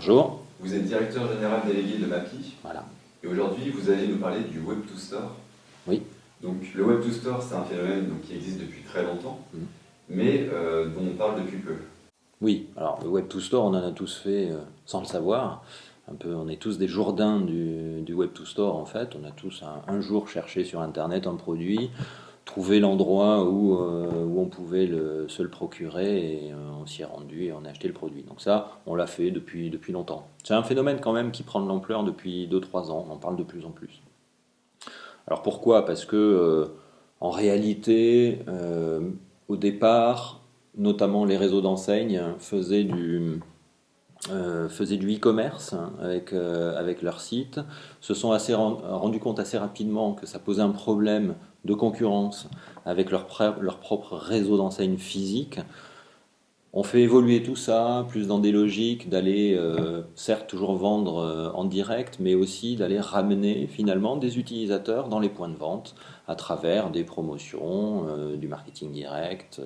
Bonjour. Vous êtes directeur général délégué de MAPI. Voilà. Et aujourd'hui, vous allez nous parler du Web to Store. Oui. Donc, le Web to Store, c'est un phénomène donc, qui existe depuis très longtemps, Mhm. mais euh, dont on parle depuis peu. Oui, alors le Web to Store, on en a tous fait euh, sans le savoir. Un peu, on est tous des jourdains du, du Web to Store en fait. On a tous un, un jour cherché sur Internet un produit, l'endroit où, euh, où on pouvait se le procurer et euh, on s'y est rendu et on a acheté le produit. Donc ça, on l'a fait depuis, depuis longtemps. C'est un phénomène quand même qui prend de l'ampleur depuis 2-3 ans. On en parle de plus en plus. Alors pourquoi? Parce que euh, en réalité, au départ, notamment les réseaux d'enseignes faisaient du faisaient du e-commerce avec, avec leur site, se sont assez ren- rendus compte assez rapidement que ça posait un problème de concurrence avec leur, pre- leur propre réseau d'enseignes physique. On fait évoluer tout ça, plus dans des logiques d'aller, euh, certes, toujours vendre euh, en direct, mais aussi d'aller ramener finalement des utilisateurs dans les points de vente à travers des promotions, euh, du marketing direct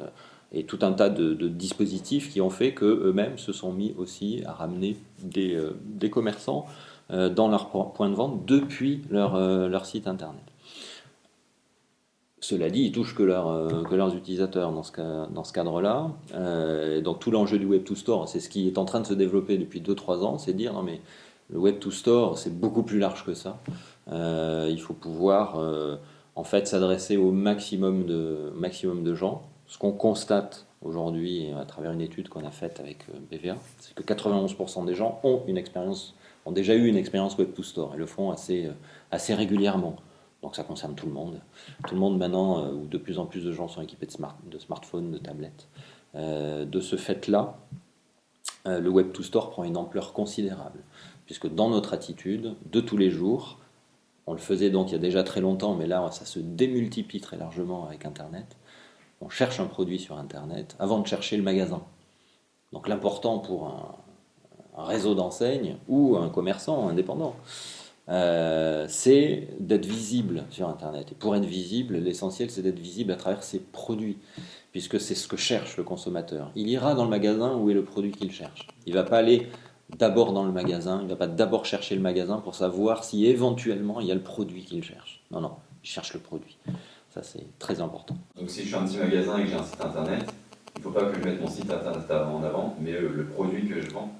et tout un tas de, dispositifs qui ont fait qu'eux-mêmes se sont mis aussi à ramener des, commerçants dans leurs po- points de vente depuis leur site internet. Cela dit, ils touchent que, leur, euh, leurs utilisateurs dans ce, cadre-là. Euh, donc tout l'enjeu du Web to Store, c'est ce qui est en train de se développer depuis 2-3 ans, c'est dire non mais le Web to Store, c'est beaucoup plus large que ça. Euh, il faut pouvoir en fait s'adresser au maximum de, gens. Ce qu'on constate aujourd'hui à travers une étude qu'on a faite avec BVA, c'est que 91% des gens ont déjà eu une expérience Web to Store et le font assez régulièrement. Donc ça concerne tout le monde. Tout le monde maintenant, euh, où de plus en plus de gens sont équipés de, smart, de smartphones, de tablettes. Euh, de ce fait-là, euh, le Web to Store prend une ampleur considérable, puisque dans notre attitude de tous les jours, on le faisait donc il y a déjà très longtemps, mais là ça se démultiplie très largement avec Internet. On cherche un produit sur Internet avant de chercher le magasin. Donc l'important pour un, un réseau d'enseignes ou un commerçant indépendant, euh, c'est d'être visible sur Internet. Et pour être visible, l'essentiel c'est d'être visible à travers ses produits, puisque c'est ce que cherche le consommateur. Il ira dans le magasin où est le produit qu'il cherche. Il va pas aller d'abord dans le magasin, il va pas d'abord chercher le magasin pour savoir si éventuellement il y a le produit qu'il cherche. Non, non, il cherche le produit. Ça c'est très important. Donc, si je suis un petit magasin et que j'ai un site internet, il ne faut pas que je mette mon site internet en avant, mais euh, le produit que je vends.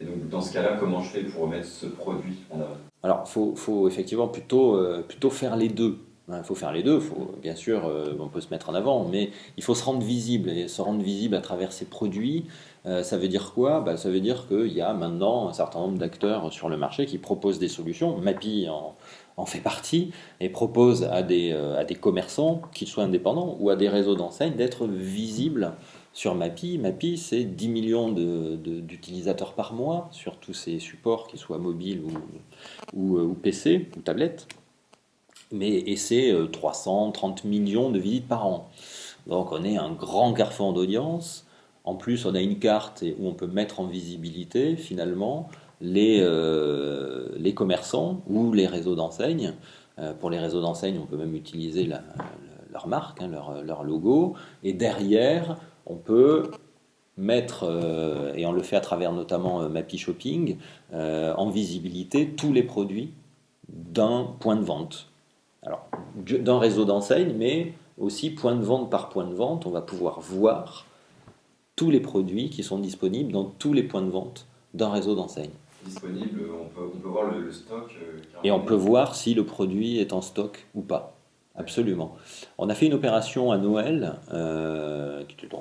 Et donc, dans ce cas-là, comment je fais pour mettre ce produit en avant? Alors, il faut, faut effectivement plutôt, euh, plutôt faire les deux. Il faut faire les deux, faut, bien sûr, euh, on peut se mettre en avant, mais il faut se rendre visible. Et se rendre visible à travers ces produits, euh, ça veut dire quoi? Bah, Ça veut dire qu'il y a maintenant un certain nombre d'acteurs sur le marché qui proposent des solutions. Mappy en, fait partie et propose à des, à des commerçants, qu'ils soient indépendants ou à des réseaux d'enseignes, d'être visibles sur Mappy. Mappy, c'est 10 millions d'utilisateurs par mois sur tous ces supports, qu'ils soient mobiles ou, ou, euh, ou PC ou tablette. Mais, et c'est euh, 330 millions de visites par an. Donc on est un grand carrefour d'audience. En plus, on a une carte où on peut mettre en visibilité finalement les, euh, les commerçants ou les réseaux d'enseignes. Euh, pour les réseaux d'enseignes, on peut même utiliser leur marque, hein, leur logo. Et derrière, on peut mettre, euh, et on le fait à travers notamment euh, Mappy Shopping, euh, en visibilité tous les produits d'un point de vente. Alors, du- d'un réseau d'enseignes, mais aussi point de vente par point de vente, on va pouvoir voir tous les produits qui sont disponibles dans tous les points de vente d'un réseau d'enseignes. Disponible, on peut, on peut voir le, le stock. euh, Et on peut voir si le produit est en stock ou pas. Absolument. On a fait une opération à Noël,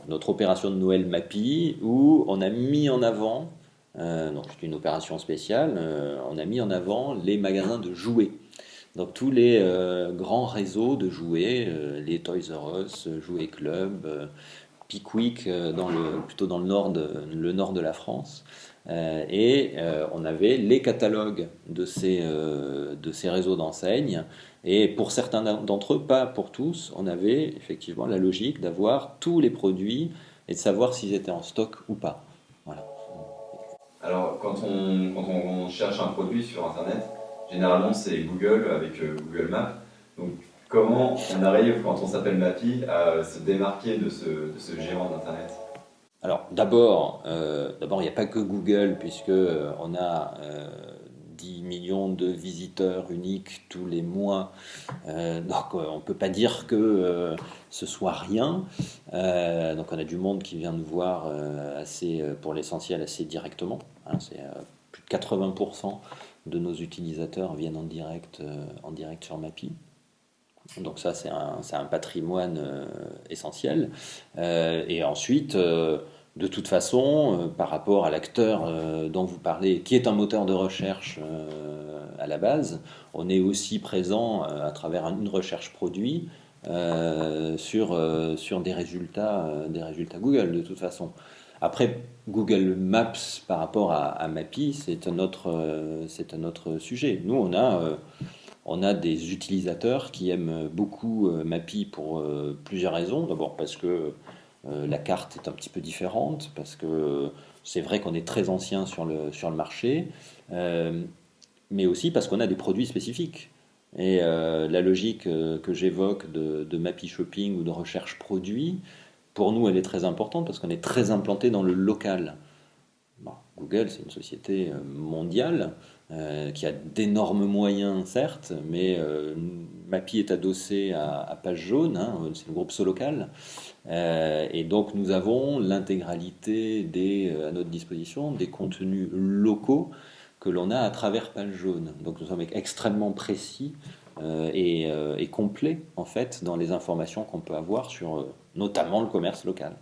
notre opération de Noël Mappy, où on a mis en avant, euh, donc c'est une opération spéciale, euh, on a mis en avant les magasins de jouets. Donc tous les euh, grands réseaux de jouets, euh, les Toys R Us, Jouets Club, euh, Pickwick, euh, plutôt dans le nord de, la France. Euh, et euh, on avait les catalogues de ces, euh, de ces réseaux d'enseignes. Et pour certains d'entre eux, pas pour tous, on avait effectivement la logique d'avoir tous les produits et de savoir s'ils étaient en stock ou pas. Voilà. Alors, quand on, quand on cherche un produit sur Internet, généralement c'est Google avec euh, Google Maps. Donc, comment on arrive, quand on s'appelle Mappy, à se démarquer de ce, de ce géant d'Internet? Alors d'abord, d'abord il n'y a pas que Google puisque on a 10 millions de visiteurs uniques tous les mois. Euh, donc euh, on ne peut pas dire que euh, ce soit rien. donc on a du monde qui vient nous voir assez, pour l'essentiel assez directement. Hein. c'est plus de 80% de nos utilisateurs viennent en direct, en direct sur Mapi. Donc ça c'est un, un, patrimoine essentiel. et ensuite de toute façon, euh, par rapport à l'acteur euh, dont vous parlez, qui est un moteur de recherche euh, à la base, on est aussi présent à travers une recherche produit sur, sur des, résultats, des résultats Google, de toute façon. Après, Google Maps par rapport à, à c'est un, autre, un autre sujet. Nous, on a, on a des utilisateurs qui aiment beaucoup Mappy pour plusieurs raisons. D'abord parce que euh, la carte est un petit peu différente parce que c'est vrai qu'on est très ancien sur le, marché, euh, mais aussi parce qu'on a des produits spécifiques. Et euh, la logique que j'évoque de, de Mappy Shopping ou de recherche produit, pour nous, elle est très importante parce qu'on est très implanté dans le local. Google, c'est une société mondiale qui a d'énormes moyens, certes, mais Mappy est adossé à, Page Jaune, hein, c'est le groupe Solocal. Euh, et donc nous avons l'intégralité euh, à notre disposition des contenus locaux que l'on a à travers Page Jaune. Donc nous sommes extrêmement précis euh, et, et, complets en fait dans les informations qu'on peut avoir sur notamment le commerce local.